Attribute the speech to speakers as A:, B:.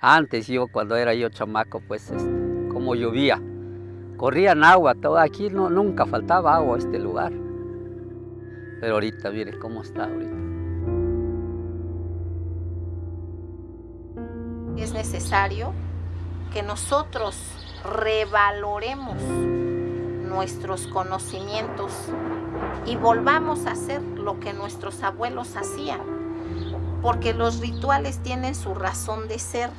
A: Antes yo, cuando era yo chamaco, pues como llovía, corrían agua, todo aquí no, nunca faltaba agua a este lugar. Pero ahorita, mire cómo está ahorita.
B: Es necesario que nosotros revaloremos nuestros conocimientos y volvamos a hacer lo que nuestros abuelos hacían, porque los rituales tienen su razón de ser.